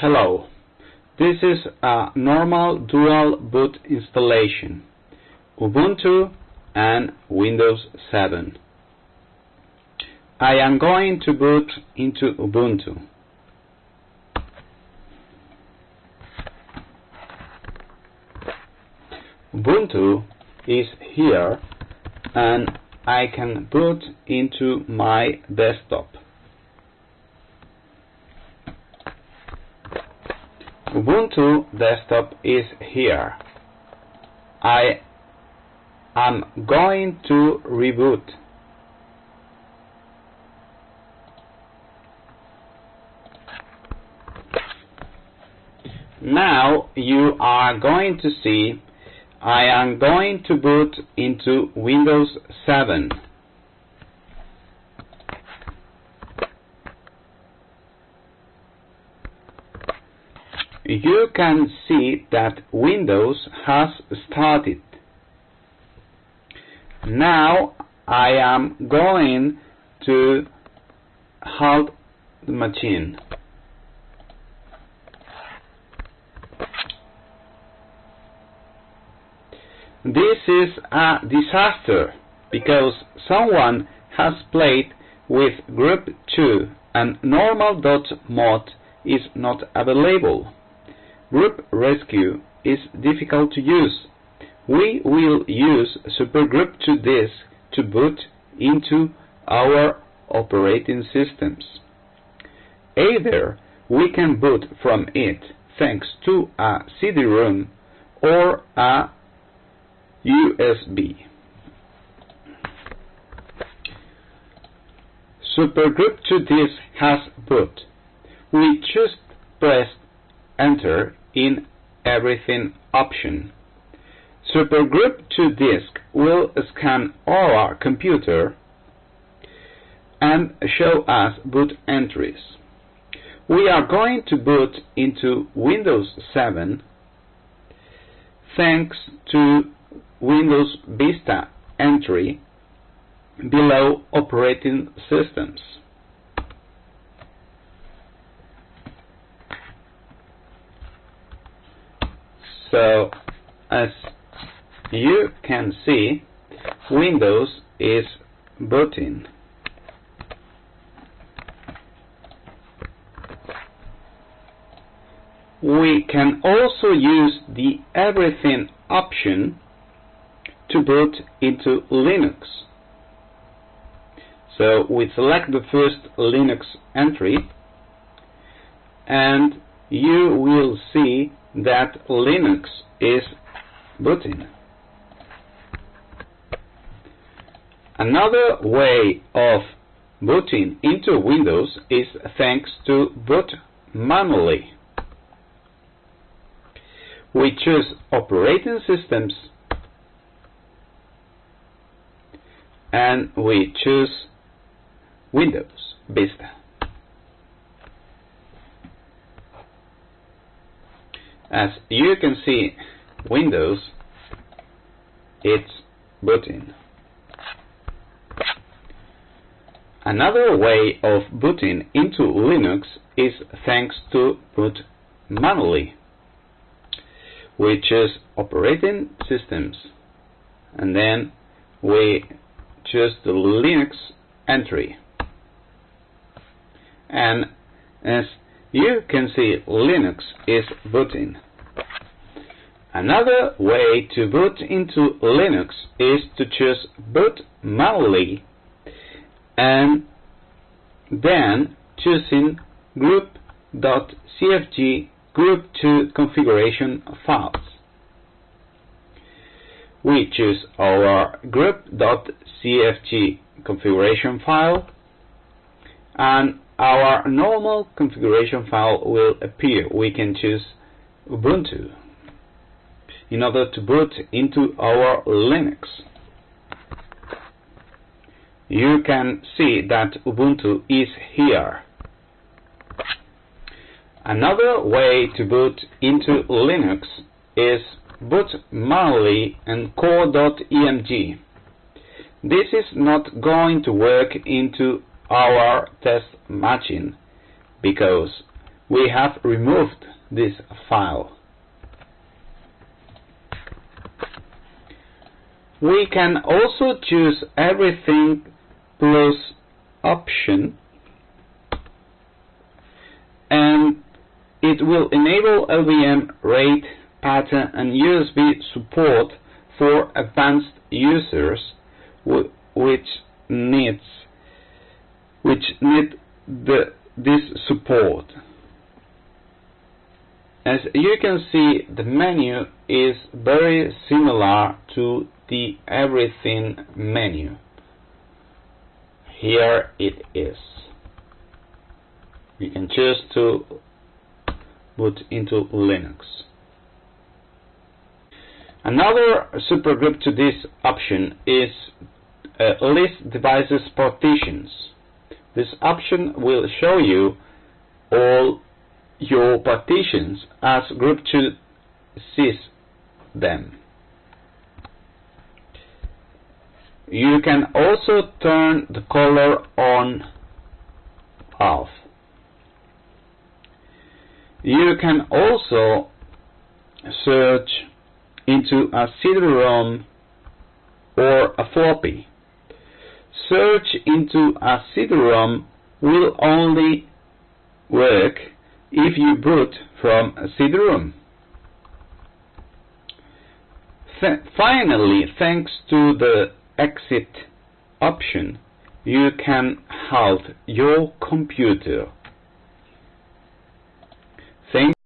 Hello, this is a normal dual boot installation, Ubuntu and Windows 7. I am going to boot into Ubuntu. Ubuntu is here and I can boot into my desktop. Ubuntu desktop is here. I am going to reboot. Now you are going to see I am going to boot into Windows 7. You can see that Windows has started. Now I am going to halt the machine. This is a disaster because someone has played with GRUB 2 and normal.mod is not available. GRUB rescue is difficult to use. We will use Super Grub2 Disk to boot into our operating systems. Either we can boot from it thanks to a CD-ROM or a USB. Super Grub2 Disk has boot. We just press enter in everything option. Super Grub2 Disk will scan our computer and show us boot entries. We are going to boot into Windows 7 thanks to Windows Vista entry below operating systems. So as you can see Windows is booting. We can also use the Everything option to boot into Linux. So we select the first Linux entry and you will see that Linux is booting. Another way of booting into Windows is thanks to boot manually. We choose operating systems and we choose Windows Vista. As you can see, Windows, it's booting. Another way of booting into Linux is thanks to boot manually. We choose operating systems and then we choose the Linux entry. And as you can see, Linux is booting. Another way to boot into Linux is to choose boot manually and then choosing grub.cfg grub2 configuration files we choose our grub.cfg configuration file and our normal configuration file will appear. We can choose Ubuntu in order to boot into our Linux. You can see that Ubuntu is here. Another way to boot into Linux is boot manually and core.img. This is not going to work into our test matching because we have removed this file. We can also choose everything plus option and it will enable LVM, RAID, pattern and USB support for advanced users which needs which need the, this support. As you can see, the menu is very similar to the Everything menu. Here it is. You can choose to boot into Linux. Another Super Grub2 Disk option is uh, List Devices Partitions. This option will show you all your partitions as GRUB 2 sees them. You can also turn the color on off. You can also search into a CD-ROM or a floppy. Search into a CD-ROM will only work if you boot from a CD-ROM. Th finally, thanks to the exit option, you can halt your computer.